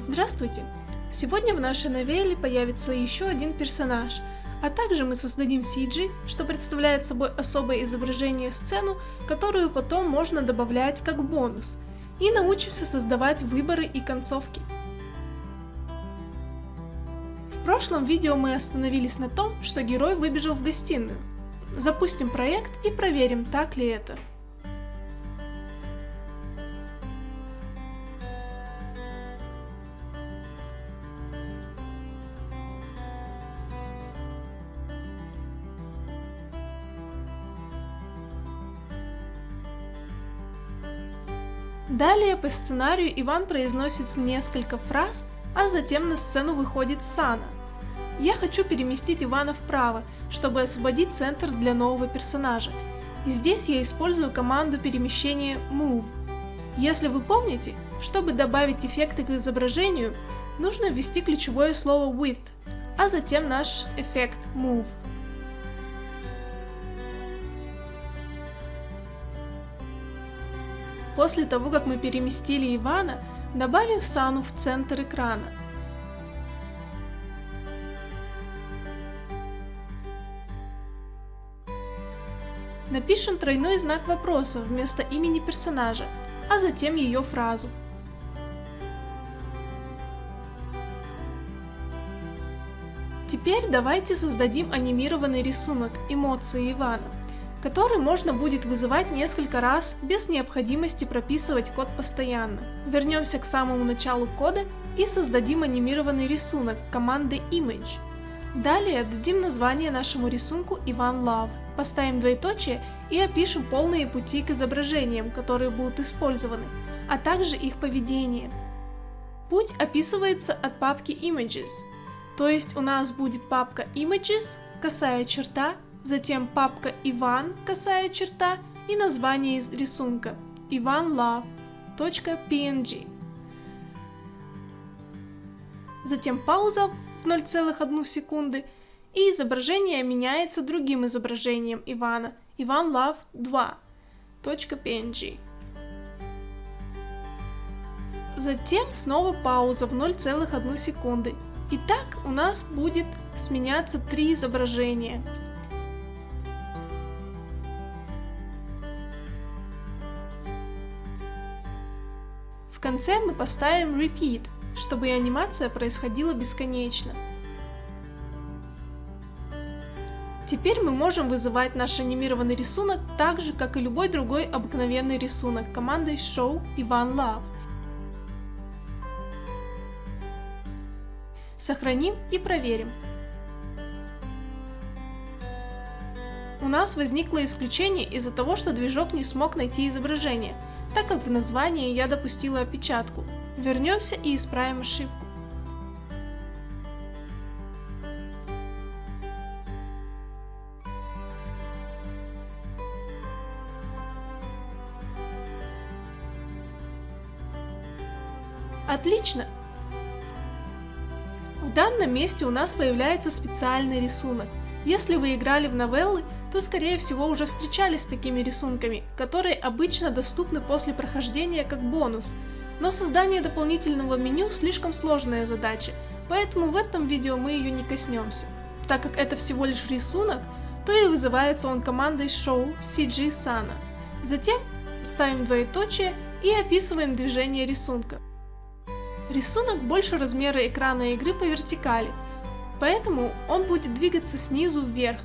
Здравствуйте! Сегодня в нашей новелле появится еще один персонаж, а также мы создадим CG, что представляет собой особое изображение сцену, которую потом можно добавлять как бонус, и научимся создавать выборы и концовки. В прошлом видео мы остановились на том, что герой выбежал в гостиную. Запустим проект и проверим, так ли это. Далее по сценарию Иван произносит несколько фраз, а затем на сцену выходит Сана. Я хочу переместить Ивана вправо, чтобы освободить центр для нового персонажа. И здесь я использую команду перемещения Move. Если вы помните, чтобы добавить эффекты к изображению, нужно ввести ключевое слово With, а затем наш эффект Move. После того, как мы переместили Ивана, добавим Сану в центр экрана. Напишем тройной знак вопроса вместо имени персонажа, а затем ее фразу. Теперь давайте создадим анимированный рисунок эмоции Ивана который можно будет вызывать несколько раз без необходимости прописывать код постоянно. Вернемся к самому началу кода и создадим анимированный рисунок команды Image. Далее дадим название нашему рисунку Иван Love, поставим двоеточие и опишем полные пути к изображениям, которые будут использованы, а также их поведение. Путь описывается от папки Images, то есть у нас будет папка Images, косая черта затем папка Иван, косая черта и название из рисунка ivanlove.png. Затем пауза в 0,1 секунды и изображение меняется другим изображением Ивана ivanlove2.png. Затем снова пауза в 0,1 секунды. И так у нас будет сменяться три изображения – В конце мы поставим repeat, чтобы анимация происходила бесконечно. Теперь мы можем вызывать наш анимированный рисунок так же, как и любой другой обыкновенный рисунок командой show Ivan Love. Сохраним и проверим. У нас возникло исключение из-за того, что движок не смог найти изображение – так как в названии я допустила опечатку. Вернемся и исправим ошибку. Отлично! В данном месте у нас появляется специальный рисунок. Если вы играли в новеллы, то скорее всего уже встречались с такими рисунками, которые обычно доступны после прохождения как бонус. Но создание дополнительного меню слишком сложная задача, поэтому в этом видео мы ее не коснемся. Так как это всего лишь рисунок, то и вызывается он командой show CG Sana. Затем ставим двоеточие и описываем движение рисунка. Рисунок больше размера экрана игры по вертикали, поэтому он будет двигаться снизу вверх,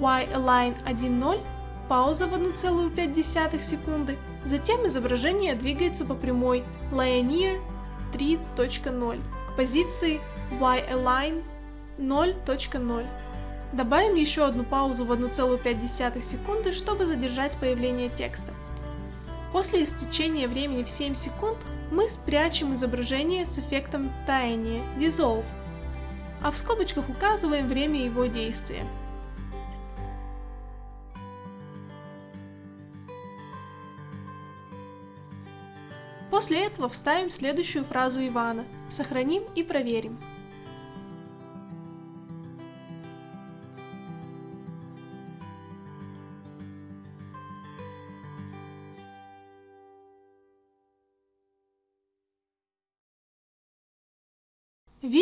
Y-Align 1.0, пауза в 1,5 секунды, затем изображение двигается по прямой Linear 3.0 к позиции Y-Align 0.0. Добавим еще одну паузу в 1,5 секунды, чтобы задержать появление текста. После истечения времени в 7 секунд мы спрячем изображение с эффектом таяния Dissolve, а в скобочках указываем время его действия. После этого вставим следующую фразу Ивана, сохраним и проверим.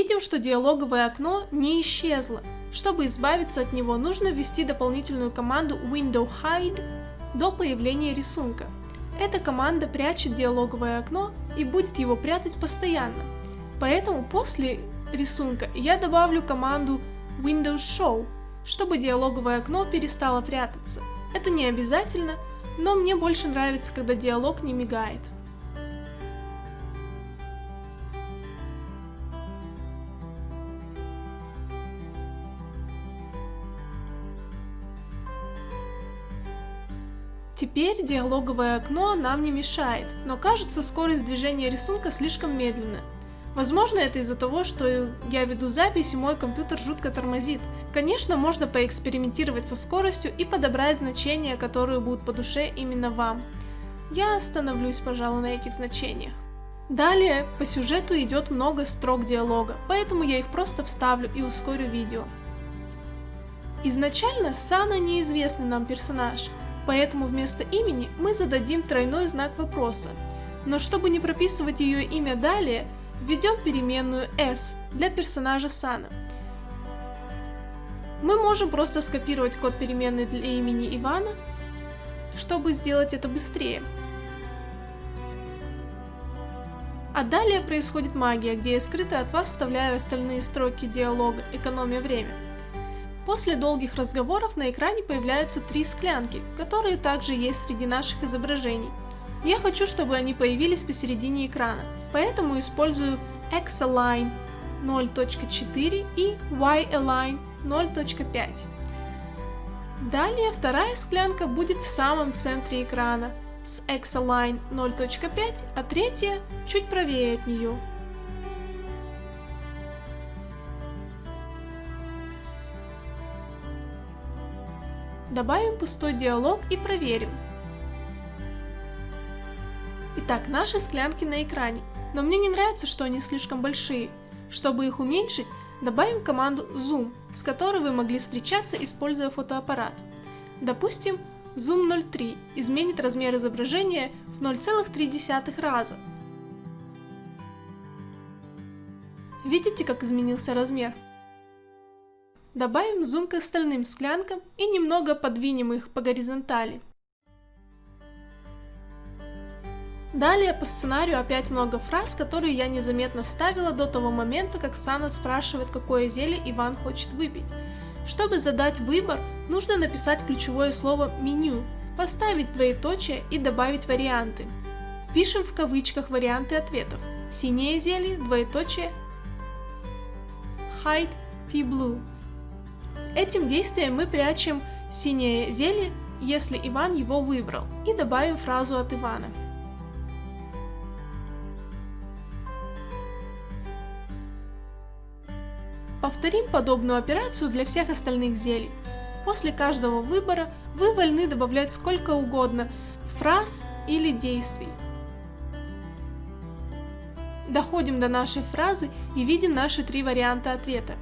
Видим, что диалоговое окно не исчезло. Чтобы избавиться от него, нужно ввести дополнительную команду window hide до появления рисунка. Эта команда прячет диалоговое окно и будет его прятать постоянно. Поэтому после рисунка я добавлю команду Windows Show, чтобы диалоговое окно перестало прятаться. Это не обязательно, но мне больше нравится, когда диалог не мигает. Теперь диалоговое окно нам не мешает, но кажется скорость движения рисунка слишком медленная. Возможно, это из-за того, что я веду запись и мой компьютер жутко тормозит. Конечно, можно поэкспериментировать со скоростью и подобрать значения, которые будут по душе именно вам. Я остановлюсь, пожалуй, на этих значениях. Далее, по сюжету идет много строк диалога, поэтому я их просто вставлю и ускорю видео. Изначально Сана неизвестный нам персонаж, поэтому вместо имени мы зададим тройной знак вопроса. Но чтобы не прописывать ее имя далее, введем переменную s для персонажа Сана. Мы можем просто скопировать код переменной для имени Ивана, чтобы сделать это быстрее. А далее происходит магия, где я скрыто от вас вставляю остальные строки диалога, экономя время. После долгих разговоров на экране появляются три склянки, которые также есть среди наших изображений. Я хочу, чтобы они появились посередине экрана, Поэтому использую X-Align 0.4 и Y-Align 0.5. Далее вторая склянка будет в самом центре экрана с X-Align 0.5, а третья чуть правее от нее. Добавим пустой диалог и проверим. Итак, наши склянки на экране но мне не нравится, что они слишком большие. Чтобы их уменьшить, добавим команду Zoom, с которой вы могли встречаться, используя фотоаппарат. Допустим, Zoom 0.3 изменит размер изображения в 0,3 раза. Видите, как изменился размер? Добавим зум к остальным склянкам и немного подвинем их по горизонтали. Далее по сценарию опять много фраз, которые я незаметно вставила до того момента, как Сана спрашивает, какое зелье Иван хочет выпить. Чтобы задать выбор, нужно написать ключевое слово «меню», поставить двоеточие и добавить варианты. Пишем в кавычках варианты ответов. Синее зелье, двоеточие, hide P blue. Этим действием мы прячем синее зелье, если Иван его выбрал, и добавим фразу от Ивана. Повторим подобную операцию для всех остальных зелий. После каждого выбора вы вольны добавлять сколько угодно фраз или действий. Доходим до нашей фразы и видим наши три варианта ответа.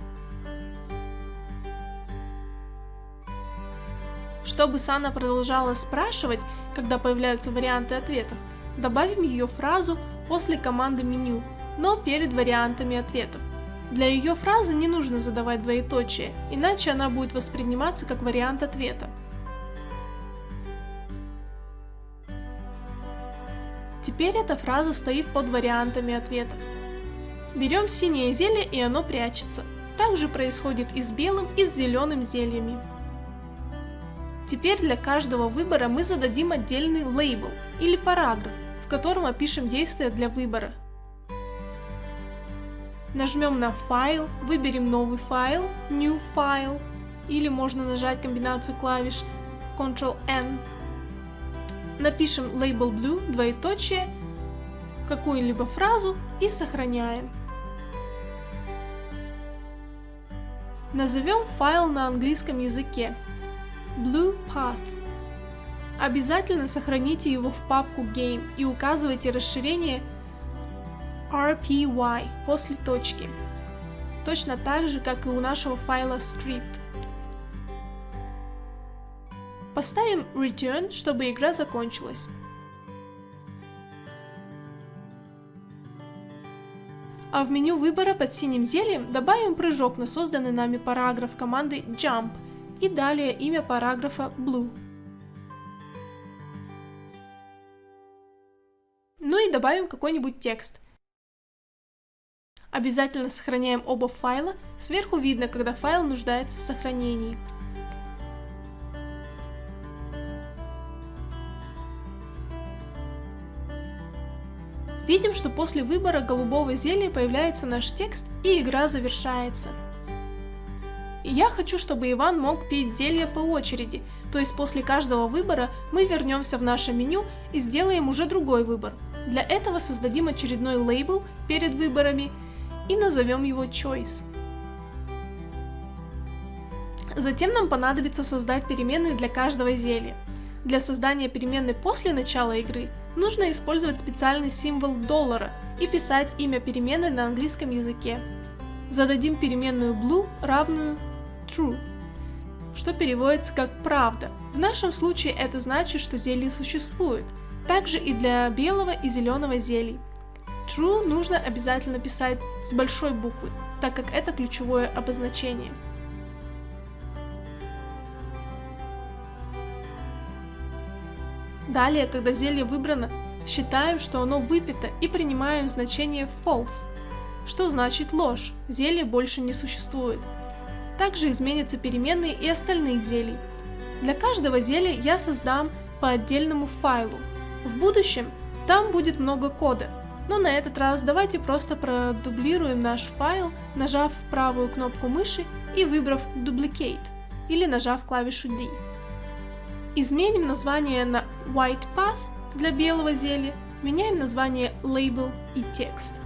Чтобы Сана продолжала спрашивать, когда появляются варианты ответов, добавим ее фразу после команды меню, но перед вариантами ответов. Для ее фразы не нужно задавать двоеточие, иначе она будет восприниматься как вариант ответа. Теперь эта фраза стоит под вариантами ответов. Берем синее зелье и оно прячется. Также происходит и с белым, и с зеленым зельями. Теперь для каждого выбора мы зададим отдельный лейбл или параграф, в котором опишем действия для выбора. Нажмем на файл, выберем новый файл, New File, или можно нажать комбинацию клавиш Ctrl-N. Напишем Label Blue, двоеточие, какую-либо фразу и сохраняем. Назовем файл на английском языке Blue Path. Обязательно сохраните его в папку Game и указывайте расширение rpy после точки, точно так же, как и у нашего файла script. Поставим return, чтобы игра закончилась. А в меню выбора под синим зельем добавим прыжок на созданный нами параграф команды Jump и далее имя параграфа Blue. Ну и добавим какой-нибудь текст. Обязательно сохраняем оба файла, сверху видно, когда файл нуждается в сохранении. Видим, что после выбора голубого зелья появляется наш текст и игра завершается. Я хочу, чтобы Иван мог пить зелье по очереди, то есть после каждого выбора мы вернемся в наше меню и сделаем уже другой выбор. Для этого создадим очередной лейбл перед выборами и назовем его Choice. Затем нам понадобится создать переменные для каждого зелья. Для создания переменной после начала игры нужно использовать специальный символ доллара и писать имя переменной на английском языке. Зададим переменную blue равную true, что переводится как правда. В нашем случае это значит, что зелье существует. Также и для белого и зеленого зелий. True нужно обязательно писать с большой буквы, так как это ключевое обозначение. Далее, когда зелье выбрано, считаем, что оно выпито и принимаем значение false, что значит ложь, зелье больше не существует. Также изменятся переменные и остальных зелий. Для каждого зелья я создам по отдельному файлу. В будущем там будет много кода, но на этот раз давайте просто продублируем наш файл, нажав правую кнопку мыши и выбрав Duplicate или нажав клавишу D. Изменим название на White Path для белого зелья, меняем название Label и текст.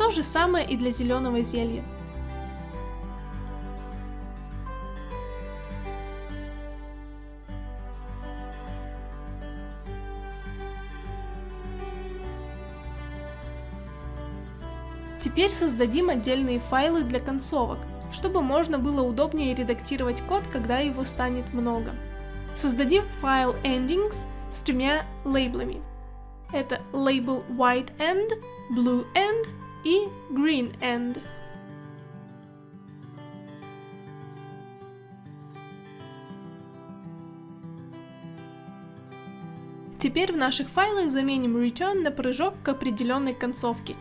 То же самое и для зеленого зелья. Теперь создадим отдельные файлы для концовок, чтобы можно было удобнее редактировать код, когда его станет много. Создадим файл endings с тремя лейблами. Это лейбл white end, blue end и green end. Теперь в наших файлах заменим return на прыжок к определенной концовке.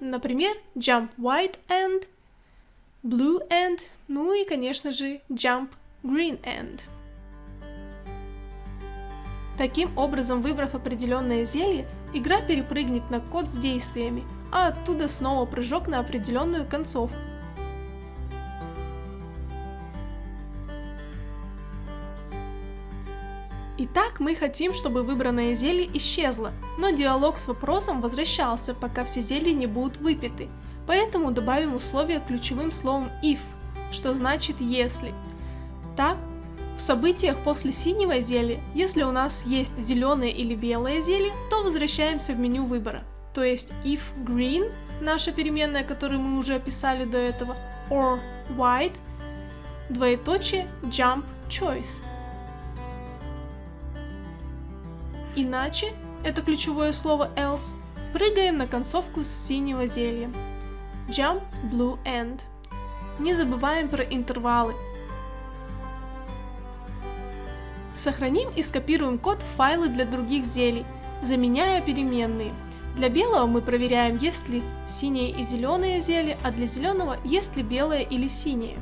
Например, jump white end Blue End, ну и, конечно же, Jump Green End. Таким образом, выбрав определенное зелье, игра перепрыгнет на код с действиями, а оттуда снова прыжок на определенную концовку. Итак, мы хотим, чтобы выбранное зелье исчезло, но диалог с вопросом возвращался, пока все зелья не будут выпиты, Поэтому добавим условие ключевым словом if, что значит если. Так, в событиях после синего зелья, если у нас есть зеленое или белое зелье, то возвращаемся в меню выбора. То есть if green, наша переменная, которую мы уже описали до этого, or white, двоеточие jump choice. Иначе, это ключевое слово else, прыгаем на концовку с синего зелья. Jump Blue End. Не забываем про интервалы. Сохраним и скопируем код в файлы для других зелий, заменяя переменные. Для белого мы проверяем, есть ли синее и зеленое зелье, а для зеленого есть ли белое или синее.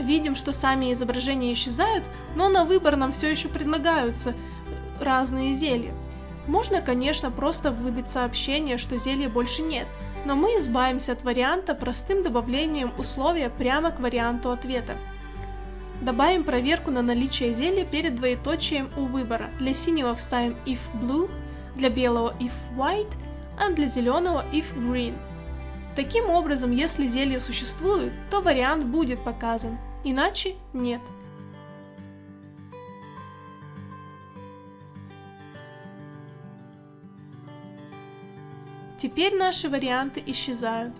Видим, что сами изображения исчезают, но на выбор нам все еще предлагаются разные зелья. Можно, конечно, просто выдать сообщение, что зелья больше нет, но мы избавимся от варианта простым добавлением условия прямо к варианту ответа. Добавим проверку на наличие зелья перед двоеточием у выбора. Для синего вставим if blue, для белого if white, а для зеленого if green. Таким образом, если зелье существует, то вариант будет показан, иначе нет. Теперь наши варианты исчезают.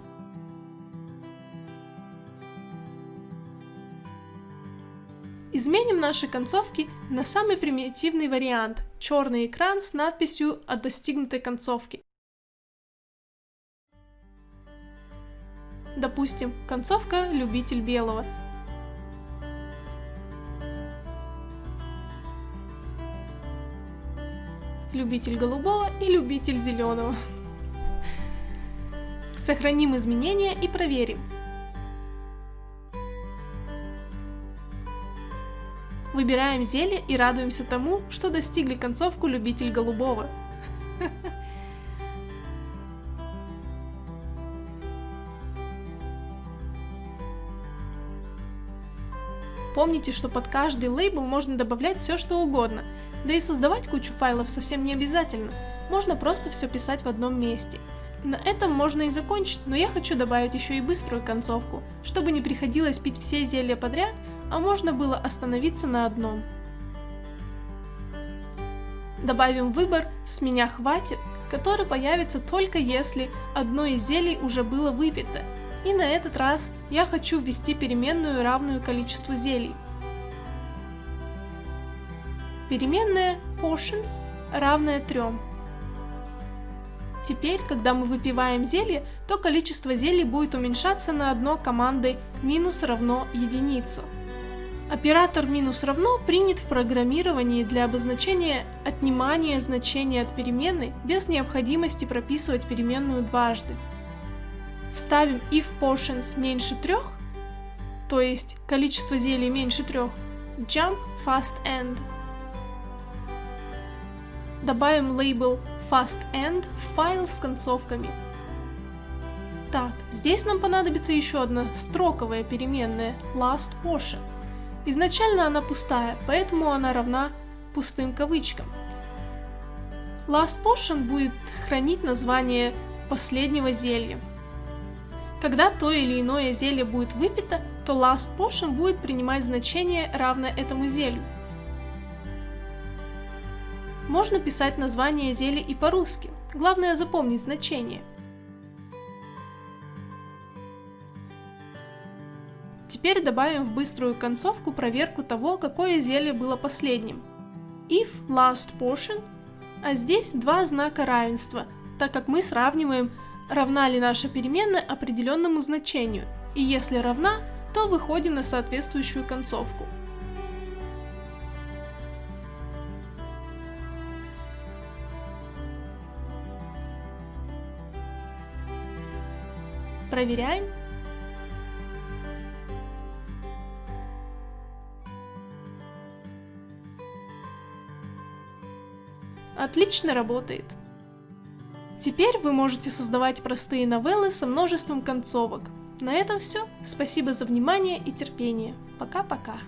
Изменим наши концовки на самый примитивный вариант – черный экран с надписью о достигнутой концовке. Допустим, концовка «Любитель белого». Любитель голубого и любитель зеленого. Сохраним изменения и проверим. Выбираем зелье и радуемся тому, что достигли концовку любитель голубого. Помните, что под каждый лейбл можно добавлять все что угодно, да и создавать кучу файлов совсем не обязательно, можно просто все писать в одном месте. На этом можно и закончить, но я хочу добавить еще и быструю концовку, чтобы не приходилось пить все зелья подряд, а можно было остановиться на одном. Добавим выбор «С меня хватит», который появится только если одно из зелий уже было выпито, и на этот раз я хочу ввести переменную, равную количеству зелий. Переменная portions равная 3. Теперь, когда мы выпиваем зелье, то количество зелий будет уменьшаться на одно командой минус равно единица. Оператор минус равно принят в программировании для обозначения отнимания значения от переменной без необходимости прописывать переменную дважды. Вставим if portions меньше 3, то есть количество зелий меньше 3, jump fast end. Добавим лейбл fast end в файл с концовками. Так, здесь нам понадобится еще одна строковая переменная last portion. Изначально она пустая, поэтому она равна пустым кавычкам. Last Potion будет хранить название последнего зелья. Когда то или иное зелье будет выпито, то Last Potion будет принимать значение, равное этому зелью. Можно писать название зелья и по-русски, главное запомнить значение – Теперь добавим в быструю концовку проверку того, какое зелье было последним. If last portion, а здесь два знака равенства, так как мы сравниваем, равна ли наша переменная определенному значению, и если равна, то выходим на соответствующую концовку. Проверяем. Отлично работает. Теперь вы можете создавать простые новеллы со множеством концовок. На этом все. Спасибо за внимание и терпение. Пока-пока.